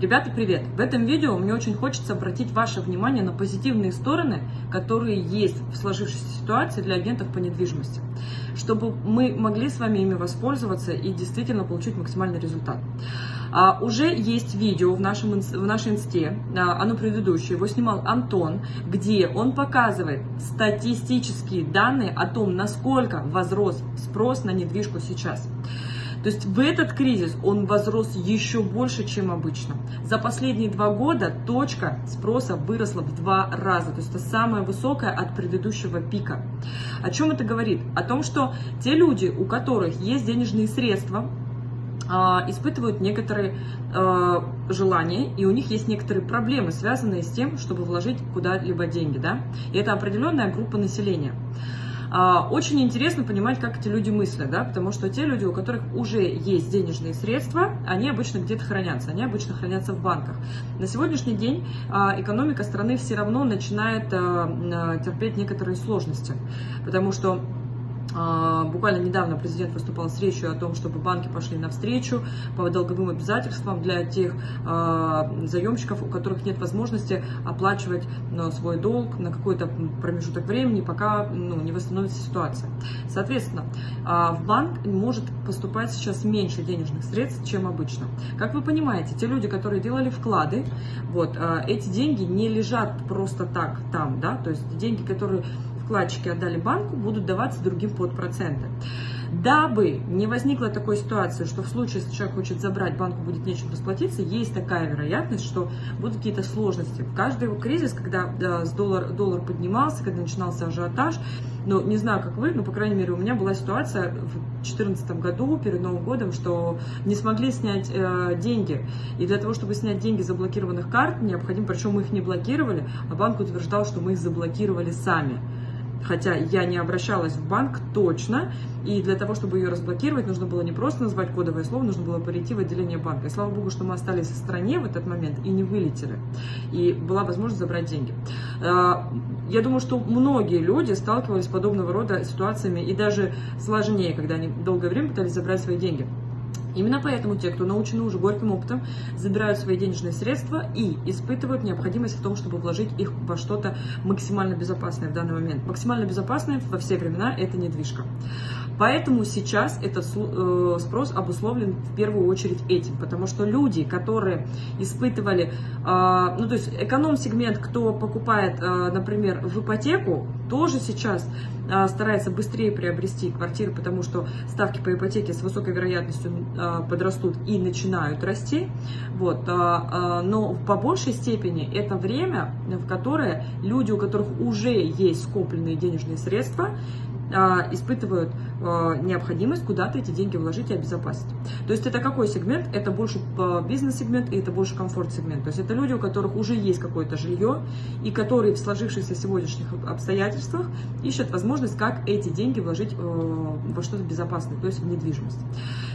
Ребята, привет! В этом видео мне очень хочется обратить ваше внимание на позитивные стороны, которые есть в сложившейся ситуации для агентов по недвижимости, чтобы мы могли с вами ими воспользоваться и действительно получить максимальный результат. А, уже есть видео в, нашем, в нашей инсте, а, оно предыдущее, его снимал Антон, где он показывает статистические данные о том, насколько возрос спрос на недвижку сейчас. То есть в этот кризис он возрос еще больше, чем обычно. За последние два года точка спроса выросла в два раза. То есть это самая высокая от предыдущего пика. О чем это говорит? О том, что те люди, у которых есть денежные средства, а, испытывают некоторые э, желания, и у них есть некоторые проблемы, связанные с тем, чтобы вложить куда-либо деньги. Да? И это определенная группа населения. А, очень интересно понимать, как эти люди мыслят, да, потому что те люди, у которых уже есть денежные средства, они обычно где-то хранятся, они обычно хранятся в банках. На сегодняшний день а, экономика страны все равно начинает а, терпеть некоторые сложности, потому что буквально недавно президент выступал с речью о том, чтобы банки пошли навстречу по долговым обязательствам для тех а, заемщиков, у которых нет возможности оплачивать ну, свой долг на какой-то промежуток времени, пока ну, не восстановится ситуация. Соответственно, а, в банк может поступать сейчас меньше денежных средств, чем обычно. Как вы понимаете, те люди, которые делали вклады, вот, эти деньги не лежат просто так там, да, то есть деньги, которые вкладчики отдали банку, будут даваться другим под проценты. Дабы не возникла такой ситуации, что в случае, если человек хочет забрать, банку будет нечем расплатиться, есть такая вероятность, что будут какие-то сложности. В каждый кризис, когда да, доллар, доллар поднимался, когда начинался ажиотаж, ну, не знаю, как вы, но, по крайней мере, у меня была ситуация в 2014 году, перед Новым годом, что не смогли снять э, деньги. И для того, чтобы снять деньги заблокированных карт, необходимо, причем мы их не блокировали, а банк утверждал, что мы их заблокировали сами хотя я не обращалась в банк точно, и для того, чтобы ее разблокировать, нужно было не просто назвать кодовое слово, нужно было перейти в отделение банка. И слава богу, что мы остались в стране в этот момент и не вылетели, и была возможность забрать деньги. А, я думаю, что многие люди сталкивались с подобного рода ситуациями, и даже сложнее, когда они долгое время пытались забрать свои деньги. Именно поэтому те, кто научены уже горьким опытом, забирают свои денежные средства и испытывают необходимость в том, чтобы вложить их во что-то максимально безопасное в данный момент. Максимально безопасное во все времена – это недвижка. Поэтому сейчас этот э, спрос обусловлен в первую очередь этим, потому что люди, которые испытывали, а, ну то есть эконом-сегмент, кто покупает, а, например, в ипотеку, тоже сейчас а, старается быстрее приобрести квартиры, потому что ставки по ипотеке с высокой вероятностью подрастут и начинают расти. Вот. Но по большей степени это время, в которое люди, у которых уже есть скопленные денежные средства, а, испытывают а, необходимость куда-то эти деньги вложить и обезопасить. То есть это какой сегмент? Это больше а, бизнес-сегмент и это больше комфорт-сегмент. То есть это люди, у которых уже есть какое-то жилье и которые в сложившихся сегодняшних обстоятельствах ищут возможность, как эти деньги вложить во что-то безопасное, то есть в недвижимость.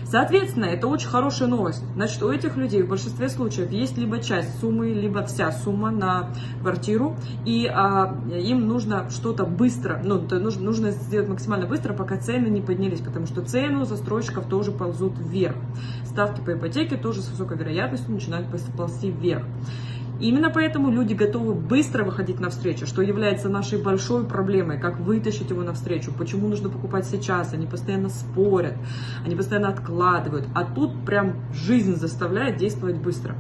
Соответственно, это очень хорошая новость. Значит, у этих людей в большинстве случаев есть либо часть суммы, либо вся сумма на квартиру, и а, им нужно что-то быстро, ну, нужно, нужно сделать максимально быстро, пока цены не поднялись, потому что цены у застройщиков тоже ползут вверх. Ставки по ипотеке тоже с высокой вероятностью начинают ползти вверх. Именно поэтому люди готовы быстро выходить навстречу, что является нашей большой проблемой, как вытащить его навстречу, почему нужно покупать сейчас, они постоянно спорят, они постоянно откладывают, а тут прям жизнь заставляет действовать быстро.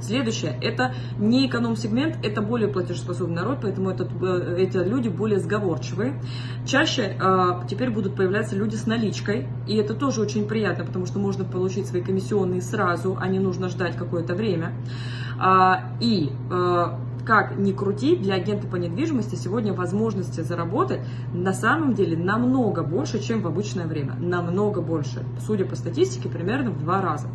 Следующее, это не эконом-сегмент, это более платежеспособный народ, поэтому этот, э, эти люди более сговорчивые. Чаще э, теперь будут появляться люди с наличкой, и это тоже очень приятно, потому что можно получить свои комиссионные сразу, а не нужно ждать какое-то время. А, и э, как ни крути, для агента по недвижимости сегодня возможности заработать на самом деле намного больше, чем в обычное время. Намного больше. Судя по статистике, примерно в два раза.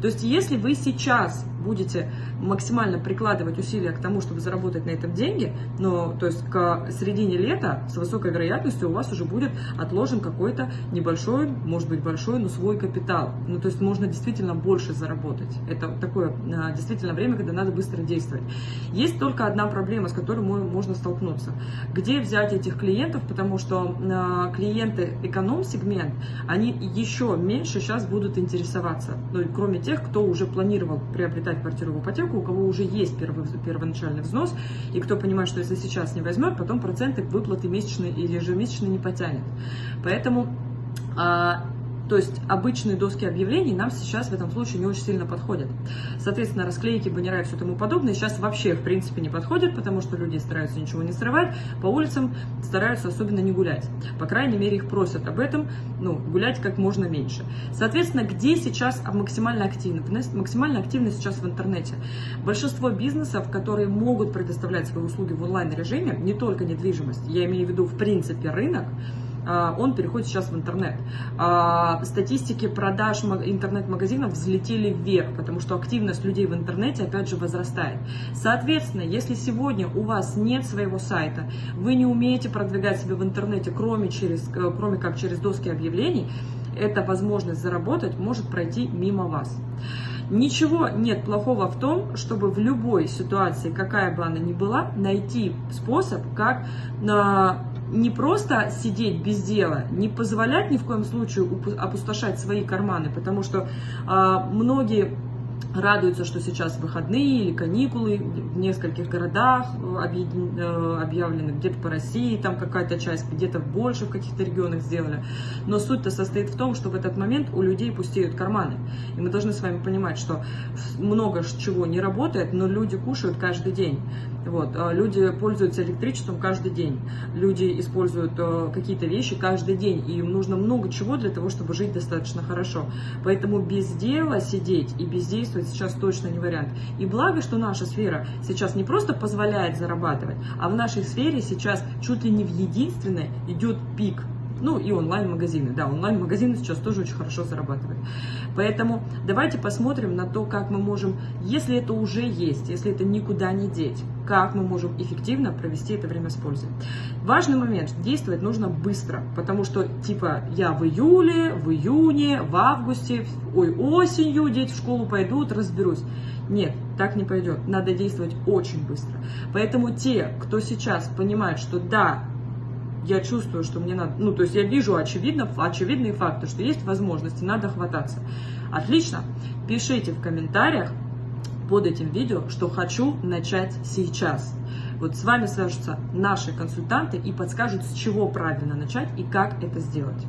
То есть, если вы сейчас будете максимально прикладывать усилия к тому, чтобы заработать на этом деньги, но, то есть, к середине лета с высокой вероятностью у вас уже будет отложен какой-то небольшой, может быть, большой, но свой капитал. Ну, то есть, можно действительно больше заработать. Это такое а, действительно время, когда надо быстро действовать. Есть только одна проблема, с которой можно столкнуться. Где взять этих клиентов, потому что а, клиенты эконом-сегмент, они еще меньше сейчас будут интересоваться, ну, кроме тех, кто уже планировал приобретать приобретать квартиру в ипотеку, у кого уже есть первый, первоначальный взнос, и кто понимает, что если сейчас не возьмет, потом проценты выплаты месячные или ежемесячные не потянет. Поэтому а, то есть обычные доски объявлений нам сейчас в этом случае не очень сильно подходят. Соответственно, расклейки, баннера и все тому подобное сейчас вообще в принципе не подходят, потому что люди стараются ничего не срывать, по улицам стараются особенно не гулять. По крайней мере, их просят об этом, ну, гулять как можно меньше. Соответственно, где сейчас максимально активность? Максимально активность сейчас в интернете. Большинство бизнесов, которые могут предоставлять свои услуги в онлайн-режиме, не только недвижимость, я имею в виду в принципе рынок, он переходит сейчас в интернет. А, статистики продаж интернет-магазинов взлетели вверх, потому что активность людей в интернете опять же возрастает. Соответственно, если сегодня у вас нет своего сайта, вы не умеете продвигать себя в интернете, кроме, через, э, кроме как через доски объявлений, эта возможность заработать может пройти мимо вас. Ничего нет плохого в том, чтобы в любой ситуации, какая бы она ни была, найти способ, как на не просто сидеть без дела, не позволять ни в коем случае опустошать свои карманы, потому что э, многие радуются, что сейчас выходные или каникулы в нескольких городах э, объявлены, где-то по России, там какая-то часть, где-то больше в каких-то регионах сделали. Но суть-то состоит в том, что в этот момент у людей пустеют карманы. И мы должны с вами понимать, что много чего не работает, но люди кушают каждый день. Вот. А люди пользуются электричеством каждый день. Люди используют э, какие-то вещи каждый день. И им нужно много чего для того, чтобы жить достаточно хорошо. Поэтому без дела сидеть и бездействовать сейчас точно не вариант. И благо, что наша сфера сейчас не просто позволяет зарабатывать, а в нашей сфере сейчас чуть ли не в единственной идет пик ну и онлайн-магазины. Да, онлайн-магазины сейчас тоже очень хорошо зарабатывают. Поэтому давайте посмотрим на то, как мы можем, если это уже есть, если это никуда не деть, как мы можем эффективно провести это время с пользой. Важный момент, действовать нужно быстро, потому что типа я в июле, в июне, в августе, ой, осенью дети в школу пойдут, разберусь. Нет, так не пойдет. Надо действовать очень быстро. Поэтому те, кто сейчас понимает, что да, я чувствую, что мне надо, ну, то есть я вижу очевидно, очевидные факты, что есть возможности, надо хвататься. Отлично, пишите в комментариях под этим видео, что хочу начать сейчас. Вот с вами свяжутся наши консультанты и подскажут, с чего правильно начать и как это сделать.